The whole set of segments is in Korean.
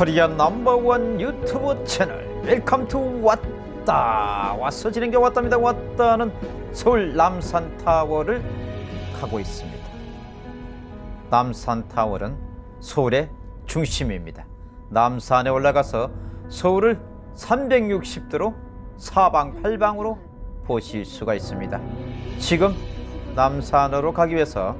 코리아 넘버원 유튜브 채널. Welcome to 왔다. 왔어 지는 게 왔답니다. 왔다는 서울 남산타워를 가고 있습니다. 남산타워는 서울의 중심입니다. 남산에 올라가서 서울을 360도로 사방팔방으로 보실 수가 있습니다. 지금 남산으로 가기 위해서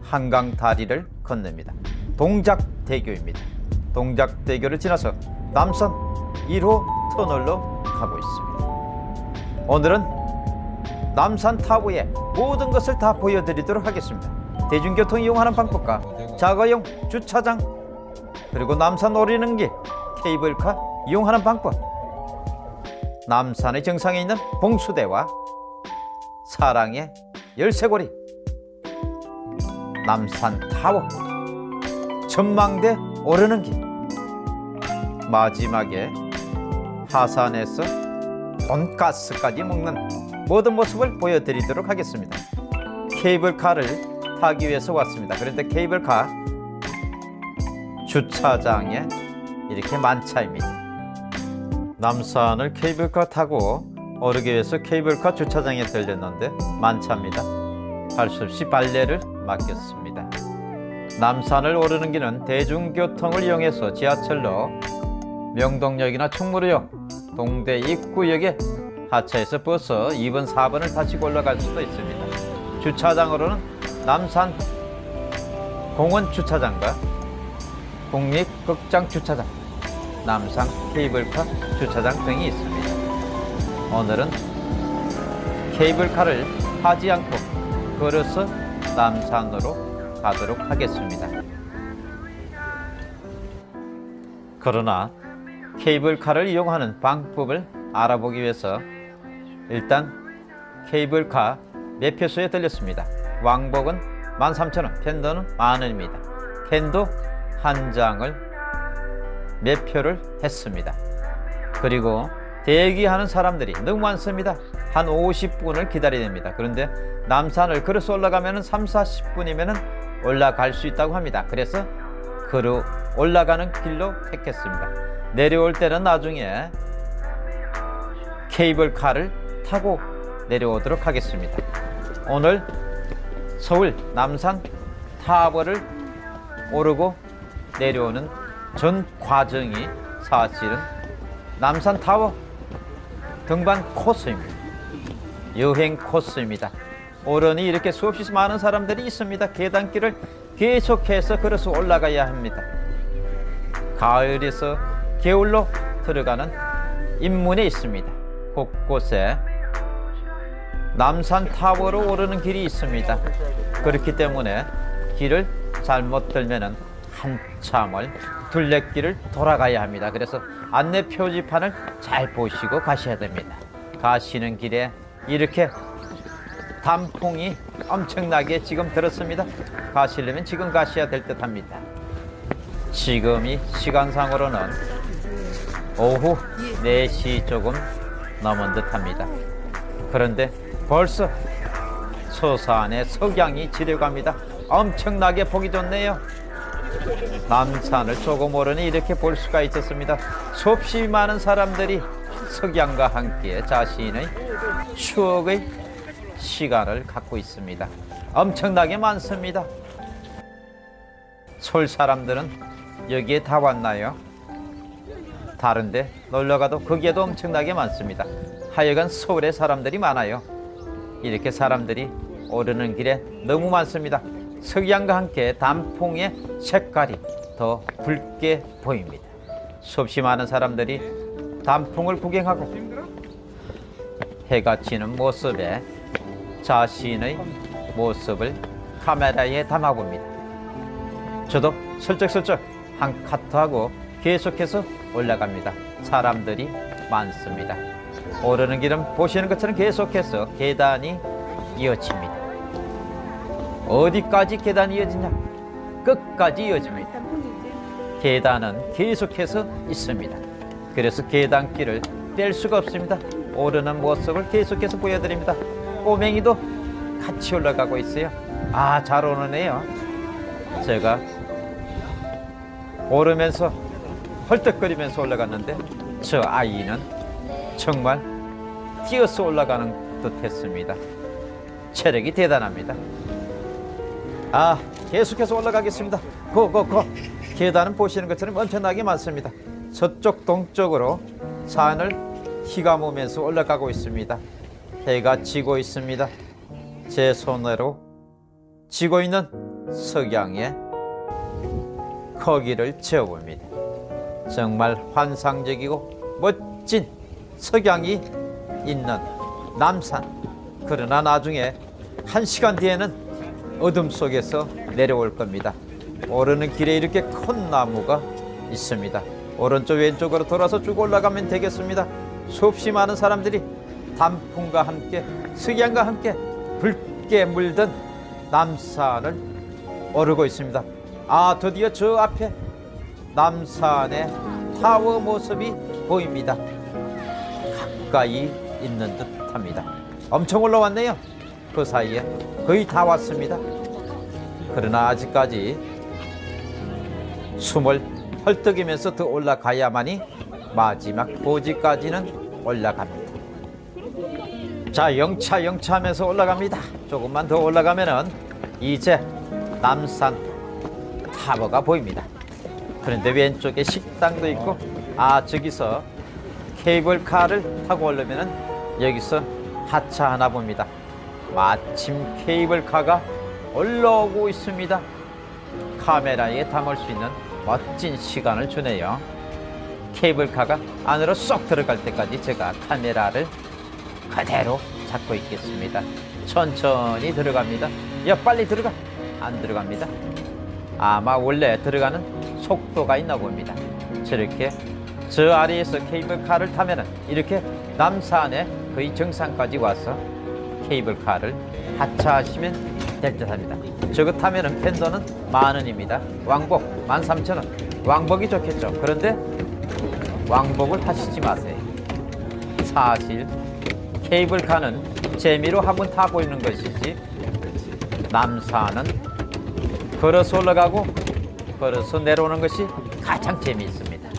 한강 다리를 건넵니다. 동작대교입니다 동작대교를 지나서 남산 1호 터널로 가고 있습니다. 오늘은 남산 타워의 모든 것을 다 보여드리도록 하겠습니다. 대중교통 이용하는 방법과 자가용 주차장 그리고 남산 오르는 길 케이블카 이용하는 방법 남산의 정상에 있는 봉수대와 사랑의 열쇠고리 남산 타워 전망대 오르는 길 마지막에 하산에서 돈가스까지 먹는 모든 모습을 보여드리도록 하겠습니다. 케이블카를 타기 위해서 왔습니다. 그런데 케이블카 주차장에 이렇게 만차입니다. 남산을 케이블카 타고 오르기 위해서 케이블카 주차장에 들렸는데 만차입니다. 할 수 없이 발레를 맡겼습니다. 남산을 오르는 길은 대중교통을 이용해서 지하철로 명동역이나 충무로역, 동대 입구역에 하차해서 버스 2번, 4번을 타시고 올라갈 수도 있습니다. 주차장으로는 남산 공원 주차장과 국립극장 주차장, 남산 케이블카 주차장 등이 있습니다. 오늘은 케이블카를 타지 않고 걸어서 남산으로 가도록 하겠습니다. 그러나 케이블카를 이용하는 방법을 알아보기 위해서 일단 케이블카 매표소에 들렸습니다. 왕복은 13,000원, 펜더는 만원입니다. 펜도 한 장을 매표를 했습니다. 그리고 대기하는 사람들이 너무 많습니다. 한 50분을 기다려야 됩니다. 그런데 남산을 걸어서 올라가면 3, 40분이면 올라갈 수 있다고 합니다. 그래서 걸어 올라가는 길로 택했습니다. 내려올 때는 나중에 케이블카를 타고 내려오도록 하겠습니다. 오늘 서울 남산 타워를 오르고 내려오는 전 과정이 사실은 남산 타워 등반 코스입니다. 여행 코스입니다. 오르니 이렇게 수없이 많은 사람들이 있습니다. 계단길을 계속해서 걸어서 올라가야 합니다. 가을에서 겨울로 들어가는 입문에 있습니다. 곳곳에 남산 타워로 오르는 길이 있습니다. 그렇기 때문에 길을 잘못 들면 한참을 둘레길을 돌아가야 합니다. 그래서 안내 표지판을 잘 보시고 가셔야 됩니다. 가시는 길에 이렇게 단풍이 엄청나게 지금 들었습니다. 가시려면 지금 가셔야 될 듯 합니다. 지금이 시간상으로는 오후 4시 조금 넘은 듯 합니다. 그런데 벌써 서산의 석양이 지려갑니다. 엄청나게 보기 좋네요. 남산을 조금 오르니 이렇게 볼 수가 있었습니다. 수없이 많은 사람들이 석양과 함께 자신의 추억의 시간을 갖고 있습니다. 엄청나게 많습니다. 서울 사람들은 여기에 다 왔나요? 다른데 놀러가도 거기에도 엄청나게 많습니다. 하여간 서울에 사람들이 많아요. 이렇게 사람들이 오르는 길에 너무 많습니다. 석양과 함께 단풍의 색깔이 더 붉게 보입니다. 수없이 많은 사람들이 단풍을 구경하고 해가 지는 모습에 자신의 모습을 카메라에 담아봅니다. 저도 슬쩍슬쩍 한 카트하고 계속해서 올라갑니다. 사람들이 많습니다. 오르는 길은 보시는 것처럼 계속해서 계단이 이어집니다. 어디까지 계단이 이어지냐? 끝까지 이어집니다. 계단은 계속해서 있습니다. 그래서 계단길을 뗄 수가 없습니다. 오르는 모습을 계속해서 보여드립니다. 꼬맹이도 같이 올라가고 있어요. 아, 잘 오르네요. 제가 오르면서 헐떡거리면서 올라갔는데 저 아이는 정말 뛰어서 올라가는 듯했습니다. 체력이 대단합니다. 아 계속해서 올라가겠습니다. 고고고 계단은 보시는 것처럼 엄청나게 많습니다. 서쪽 동쪽으로 산을 휘감으면서 올라가고 있습니다. 해가 지고 있습니다. 제 손으로 지고 있는 석양에 거기를 채워봅니다. 정말 환상적이고 멋진 석양이 있는 남산. 그러나 나중에 한 시간 뒤에는 어둠 속에서 내려올 겁니다. 오르는 길에 이렇게 큰 나무가 있습니다. 오른쪽 왼쪽으로 돌아서 쭉 올라가면 되겠습니다. 수없이 많은 사람들이 단풍과 함께 석양과 함께 붉게 물든 남산을 오르고 있습니다. 아 드디어 저 앞에 남산의 타워 모습이 보입니다. 가까이 있는 듯합니다. 엄청 올라왔네요. 그 사이에 거의 다 왔습니다. 그러나 아직까지 숨을 헐떡이면서 더 올라가야만이 마지막 고지까지는 올라갑니다. 자, 영차 영차 하면서 올라갑니다. 조금만 더 올라가면은 이제 남산 타워가 보입니다. 그런데 왼쪽에 식당도 있고 아 저기서 케이블카를 타고 오려면은 여기서 하차하나 봅니다. 마침 케이블카가 올라오고 있습니다. 카메라에 담을 수 있는 멋진 시간을 주네요. 케이블카가 안으로 쏙 들어갈 때까지 제가 카메라를 그대로 잡고 있겠습니다. 천천히 들어갑니다. 야 빨리 들어가. 안 들어갑니다. 아마 원래 들어가는 속도가 있나 봅니다. 저렇게 저 아래에서 케이블카를 타면은 이렇게 남산의 거의 정상까지 와서 케이블카를 하차하시면 될 듯 합니다. 저거 타면은 펜더는 만 원입니다. 왕복 만 삼천 원. 왕복이 좋겠죠. 그런데 왕복을 하시지 마세요. 사실 케이블카는 재미로 한번 타보이는 것이지 남산은 걸어서 올라가고 걸어서 내려오는 것이 가장 재미있습니다.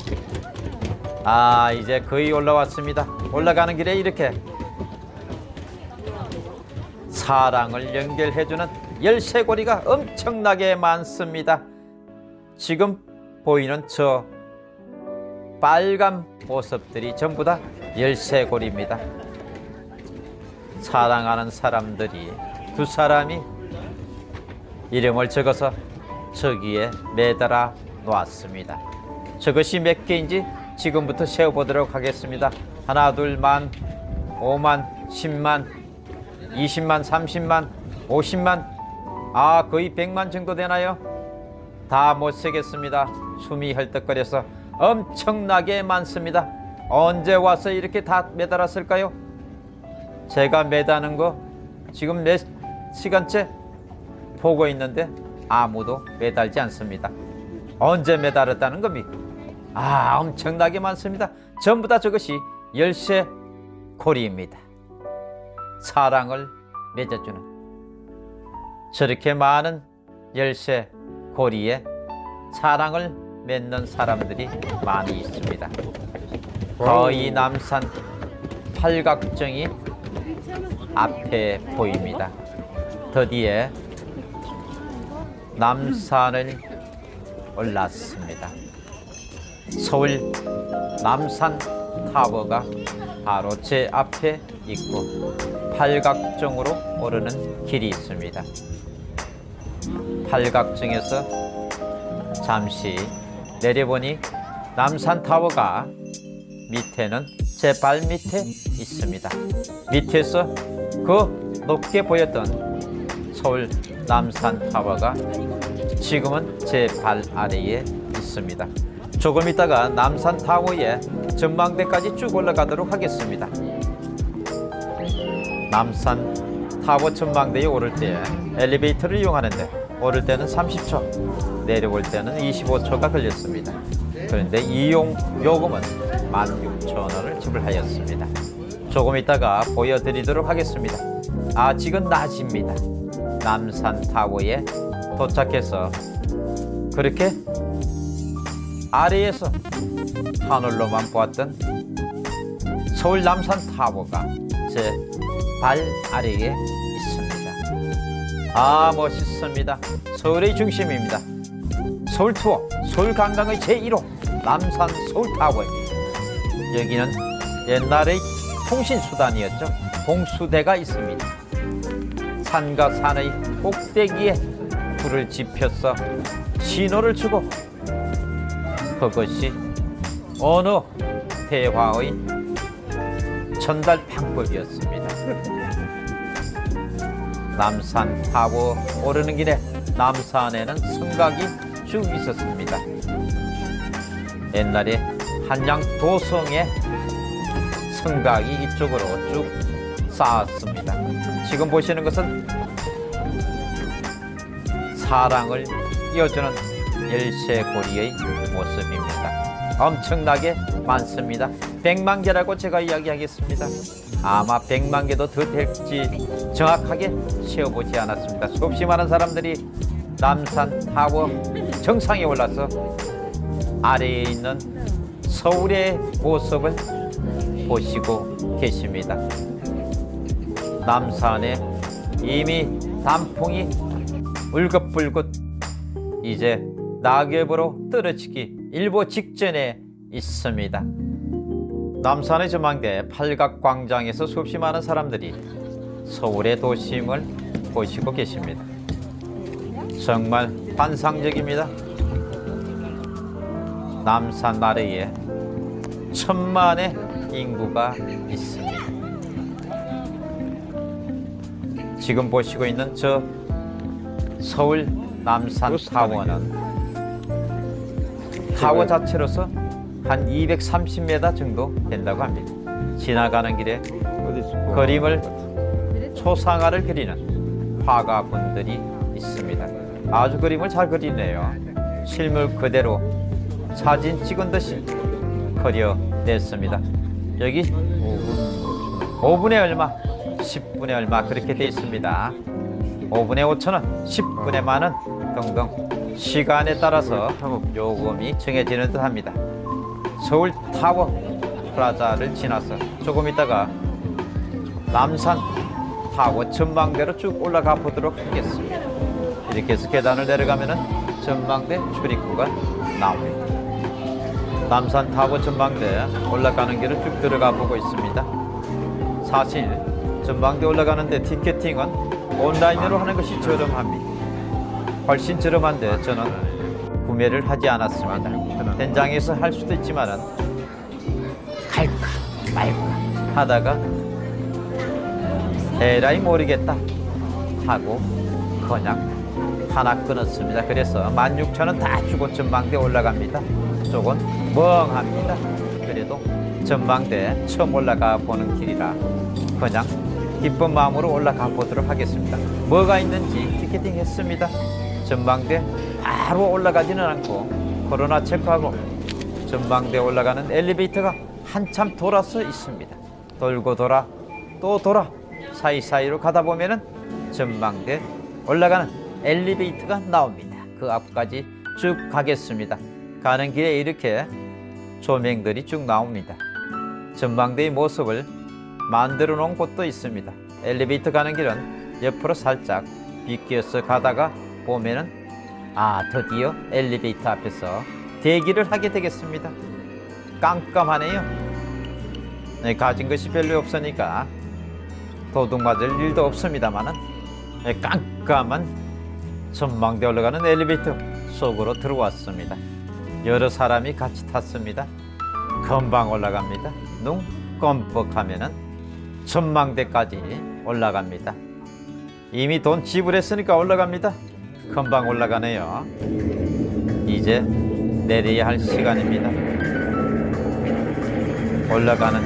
아 이제 거의 올라왔습니다. 올라가는 길에 이렇게 사랑을 연결해주는 열쇠고리가 엄청나게 많습니다. 지금 보이는 저 빨간 모습들이 전부 다 열쇠고리입니다. 사랑하는 사람들이 두 사람이 이름을 적어서 저기에 매달아 놓았습니다. 저것이 몇 개인지 지금부터 세어보도록 하겠습니다. 하나, 둘, 만, 오만, 십만, 이십만, 삼십만, 오십만, 아, 거의 백만 정도 되나요? 다 못 세겠습니다. 숨이 헐떡거려서 엄청나게 많습니다. 언제 와서 이렇게 다 매달았을까요? 제가 매다는 거 지금 몇 시간째 보고 있는데 아무도 매달지 않습니다. 언제 매달았다는 겁니까? 아, 엄청나게 많습니다. 전부 다 저것이 열쇠 고리입니다. 사랑을 맺어주는 저렇게 많은 열쇠 고리에 사랑을 맺는 사람들이 많이 있습니다. 거의 남산 팔각정이 앞에 보입니다. 드디어 남산을 올랐습니다. 서울 남산 타워가 바로 제 앞에 있고 팔각정으로 오르는 길이 있습니다. 팔각정에서 잠시 내려보니 남산 타워가 밑에는 제 발 밑에 있습니다. 밑에서 그 높게 보였던 서울 남산 타워가 지금은 제 발 아래에 있습니다. 조금 있다가 남산 타워의 전망대까지 쭉 올라가도록 하겠습니다. 남산 타워 전망대에 오를 때 엘리베이터를 이용하는데 오를 때는 30초, 내려올 때는 25초가 걸렸습니다. 그런데 이용 요금은 16,000원을 지불하였습니다. 조금 있다가 보여드리도록 하겠습니다. 아, 지금 낮입니다. 남산 타워에 도착해서 그렇게 아래에서 하늘로만 보았던 서울 남산 타워가 제 발 아래에 있습니다. 아 멋있습니다. 서울의 중심입니다. 서울 투어, 서울 관광의 제1호 남산 서울 타워입니다. 여기는 옛날의 통신 수단이었죠. 봉수대가 있습니다. 산과 산의 꼭대기에 불을 지펴서 신호를 주고 그것이 어느 대화의 전달 방법이었습니다. 남산 타워 오르는 길에 남산에는 성곽이 쭉 있었습니다. 옛날에 한양 도성의 성곽이 이쪽으로 쭉 쌓았습니다. 지금 보시는 것은 사랑을 이어주는 열쇠고리의 모습입니다. 엄청나게 많습니다. 백만 개라고 제가 이야기하겠습니다. 아마 백만 개도 더 될지 정확하게 세어보지 않았습니다. 수없이 많은 사람들이 남산 타워 정상에 올라서 아래에 있는 서울의 모습을 보시고 계십니다. 남산에 이미 단풍이 울긋불긋 이제 낙엽으로 떨어지기 일보 직전에 있습니다. 남산의 전망대 팔각광장에서 수없이 많은 사람들이 서울의 도심을 보시고 계십니다. 정말 환상적입니다. 남산 아래에 천만의 인구가 있습니다. 지금 보시고 있는 저 서울 남산 타워는 타워 자체로서 한 230m 정도 된다고 합니다. 지나가는 길에 그림을 초상화를 그리는 화가분들이 있습니다. 아주 그림을 잘 그리네요. 실물 그대로 사진 찍은 듯이 그려냈습니다. 여기 5분에 얼마, 10분에 얼마 그렇게 돼 있습니다. 5분에 5천 원, 10분에 만원 등등 시간에 따라서 요금이 정해지는 듯 합니다. 서울 타워 플라자를 지나서 조금 있다가 남산 타워 전망대로 쭉 올라가 보도록 하겠습니다. 이렇게 해서 계단을 내려가면 은 전망대 출입구가 나옵니다. 남산 타워 전망대 올라가는 길을 쭉 들어가 보고 있습니다. 사실 전망대 올라가는데 ticketing은 온라인으로 하는 것이 저렴합니다. 훨씬 저렴한데 저는 구매를 하지 않았습니다. 현장에서 할 수도 있지만 은 갈까 말까 하다가 에라이 모르겠다 하고 그냥 하나 끊었습니다. 그래서 16,000원 다 주고 전망대 올라갑니다. 조금 멍합니다. 그래도 전망대 처음 올라가 보는 길이라 그냥 기쁜 마음으로 올라가 보도록 하겠습니다. 뭐가 있는지 티켓팅 했습니다. 전망대 바로 올라가지는 않고 코로나 체크하고 전망대 올라가는 엘리베이터가 한참 돌아서 있습니다. 돌고 돌아 또 돌아 사이사이로 가다 보면은 전망대 올라가는 엘리베이터가 나옵니다. 그 앞까지 쭉 가겠습니다. 가는 길에 이렇게 조명들이 쭉 나옵니다. 전망대의 모습을 만들어 놓은 곳도 있습니다. 엘리베이터 가는 길은 옆으로 살짝 비껴서 가다가 보면은 아 드디어 엘리베이터 앞에서 대기를 하게 되겠습니다. 깜깜하네요. 네, 가진 것이 별로 없으니까 도둑 맞을 일도 없습니다만은 네, 깜깜한 전망대 올라가는 엘리베이터 속으로 들어왔습니다. 여러 사람이 같이 탔습니다. 금방 올라갑니다. 눈 껌뻑하면은 전망대까지 올라갑니다. 이미 돈 지불했으니까 올라갑니다. 금방 올라가네요. 이제 내려야 할 시간입니다. 올라가는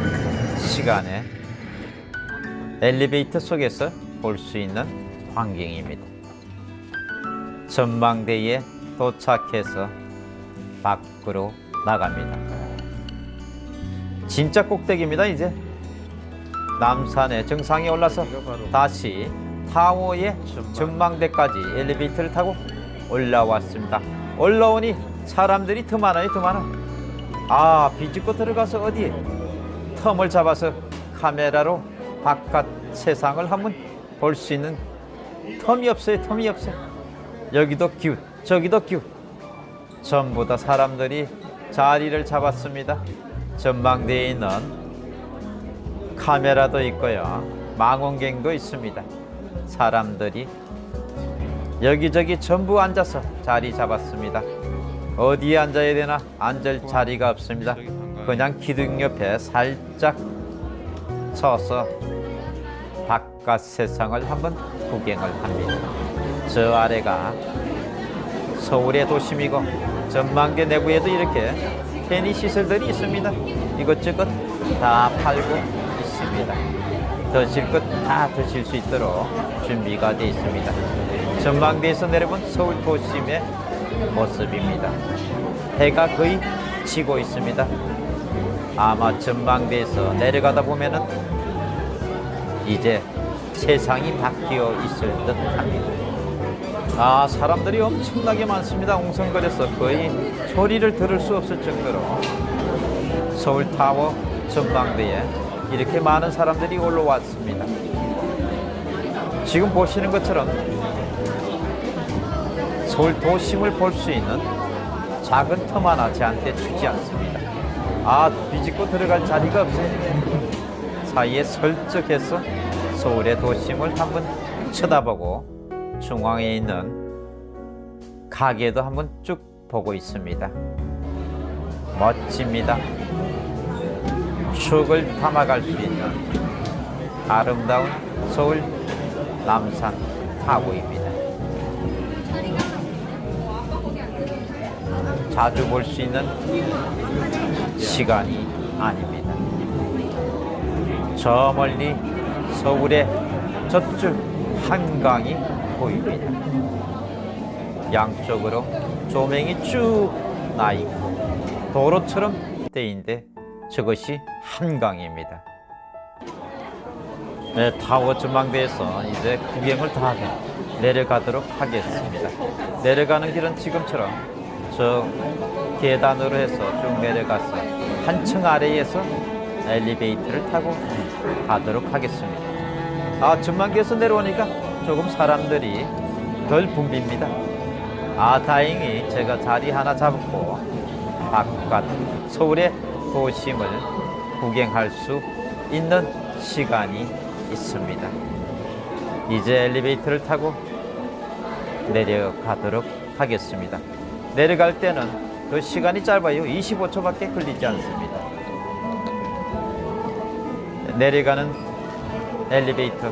시간에 엘리베이터 속에서 볼 수 있는 광경입니다. 전망대에 도착해서 밖으로 나갑니다. 진짜 꼭대기입니다, 이제. 남산의 정상에 올라서 다시 타워의 전망대까지 엘리베이터를 타고 올라왔습니다. 올라오니 사람들이 더 많아요, 더 많아. 아, 비집고 들어가서 어디에 텀을 잡아서 카메라로 바깥 세상을 한번 볼 수 있는 텀이 없어요, 텀이 없어요. 여기도 기웃, 저기도 기웃. 전부 다 사람들이 자리를 잡았습니다. 전망대에 있는 카메라도 있고요. 망원경도 있습니다. 사람들이 여기저기 전부 앉아서 자리 잡았습니다. 어디에 앉아야 되나 앉을 자리가 없습니다. 그냥 기둥 옆에 살짝 서서 바깥 세상을 한번 구경을 합니다. 저 아래가 서울의 도심이고 전망대 내부에도 이렇게 편의 시설들이 있습니다. 이것저것 다 팔고 있습니다. 드실 것 다 드실 수 있도록 준비가 되어 있습니다. 전망대에서 내려본 서울 도심의 모습입니다. 해가 거의 지고 있습니다. 아마 전망대에서 내려가다 보면은 이제 세상이 바뀌어 있을 듯 합니다. 아, 사람들이 엄청나게 많습니다. 웅성거려서 거의 소리를 들을 수 없을 정도로 서울타워 전망대에 이렇게 많은 사람들이 올라왔습니다. 지금 보시는 것처럼 서울 도심을 볼 수 있는 작은 틈 하나 제한테 주지 않습니다. 아, 비집고 들어갈 자리가 없어요. 사이에 설적해서 서울의 도심을 한번 쳐다보고 중앙에 있는 가게도 한번 쭉 보고 있습니다. 멋집니다. 추억을 담아갈 수 있는 아름다운 서울 남산 타워입니다. 자주 볼 수 있는 시간이 아닙니다. 저 멀리 서울의 저쪽 한강이 보입니다. 양쪽으로 조명이 쭉 나 있고 도로처럼 되인데 저것이 한강입니다. 네, 타워 전망대에서 이제 구경을 다 내려가도록 하겠습니다. 내려가는 길은 지금처럼 저 계단으로 해서 쭉 내려가서 한 층 아래에서 엘리베이터를 타고 가도록 하겠습니다. 아, 전망대에서 내려오니까 조금 사람들이 덜 붐빕니다. 아, 다행히 제가 자리 하나 잡고 바깥 서울의 도심을 구경할 수 있는 시간이 있습니다. 이제 엘리베이터를 타고 내려가도록 하겠습니다. 내려갈 때는 그 시간이 짧아요. 25초밖에 걸리지 않습니다. 내려가는 엘리베이터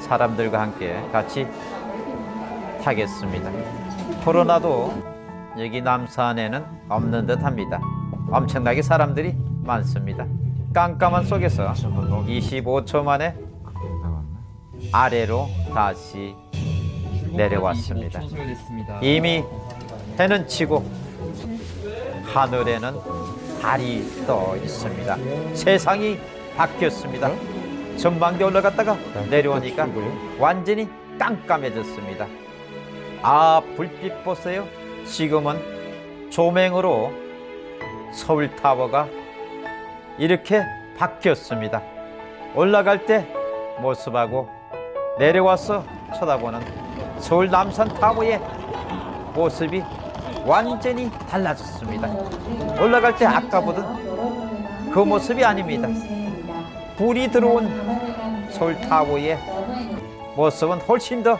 사람들과 함께 같이 타겠습니다. 코로나도 여기 남산에는 없는 듯 합니다. 엄청나게 사람들이 많습니다. 깜깜한 속에서 25초 만에 아래로 다시 내려왔습니다. 이미 해는 치고 하늘에는 달이 떠 있습니다. 세상이 바뀌었습니다. 전망대 올라갔다가 내려오니까 완전히 깜깜해졌습니다. 아, 불빛 보세요. 지금은 조명으로 서울타워가 이렇게 바뀌었습니다. 올라갈 때 모습하고 내려와서 쳐다보는 서울 남산타워의 모습이 완전히 달라졌습니다. 올라갈 때 아까 보던 그 모습이 아닙니다. 불이 들어온 서울타워의 모습은 훨씬 더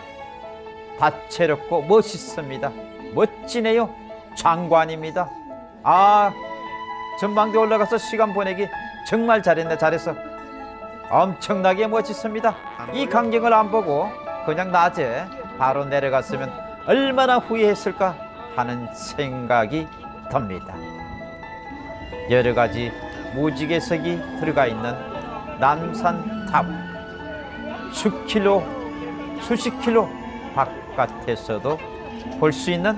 다채롭고 멋있습니다. 멋지네요. 장관입니다. 아, 전망대 올라가서 시간 보내기 정말 잘했네, 잘했어. 엄청나게 멋있습니다. 이 광경을 안 보고 그냥 낮에 바로 내려갔으면 얼마나 후회했을까 하는 생각이 듭니다. 여러 가지 무지개색이 들어가 있는 남산 탑 수킬로 수십 킬로 바깥에서도 볼 수 있는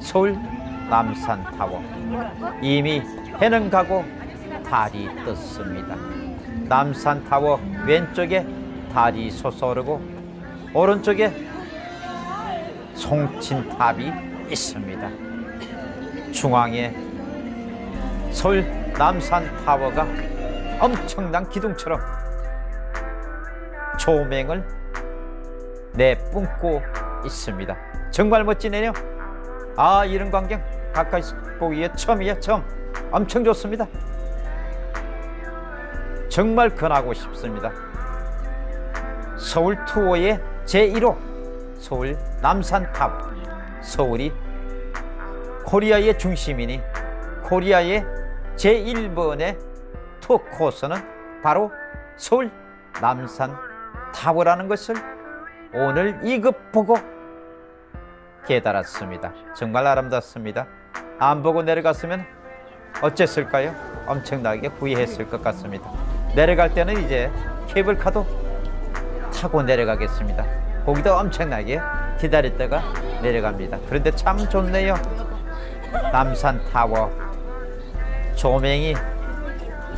서울 남산타워 이미 해는 가고 달이 떴습니다. 남산 타워 왼쪽에 달이 솟아오르고 오른쪽에 송신탑이 있습니다. 중앙에 서울 남산 타워가 엄청난 기둥처럼 조명을 내뿜고 있습니다. 정말 멋지네요. 아 이런 광경 가까이 보기에 처음이야 처음. 엄청 좋습니다. 정말 권하고 싶습니다. 서울 투어의 제1호 서울 남산 타워. 서울이 코리아의 중심이니 코리아의 제1번의 투어 코스는 바로 서울 남산 타워라는 것을 오늘 이걸 보고 깨달았습니다. 정말 아름답습니다. 안 보고 내려갔으면 어쨌을까요? 엄청나게 후회했을 것 같습니다. 내려갈 때는 이제 케이블카도 타고 내려가겠습니다. 거기도 엄청나게 기다렸다가 내려갑니다. 그런데 참 좋네요. 남산 타워 조명이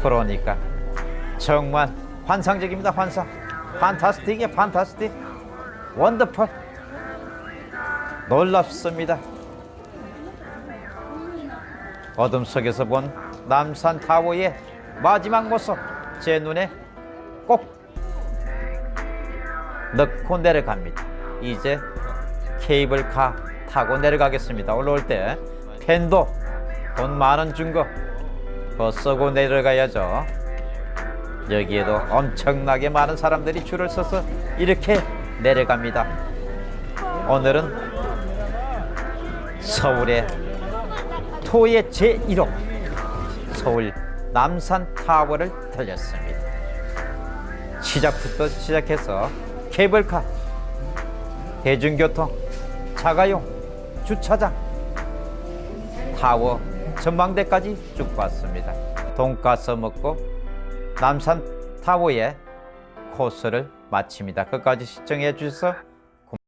들어오니까 정말 환상적입니다. 환상. 판타스틱이야, 판타스틱. 원더풀. 놀랍습니다. 어둠 속에서 본 남산 타워의 마지막 모습 제 눈에 꼭 넣고 내려갑니다. 이제 케이블카 타고 내려가겠습니다. 올라올 때 펜도 돈 만원 준거 그거 쓰고 내려가야죠. 여기에도 엄청나게 많은 사람들이 줄을 서서 이렇게 내려갑니다. 오늘은 서울의 토의 제1호 서울 남산 타워를 들렸습니다. 시작부터 시작해서 케이블카, 대중교통, 자가용, 주차장, 타워, 전망대까지 쭉 봤습니다. 돈가스 먹고 남산 타워의 코스를 마칩니다. 끝까지 시청해 주셔서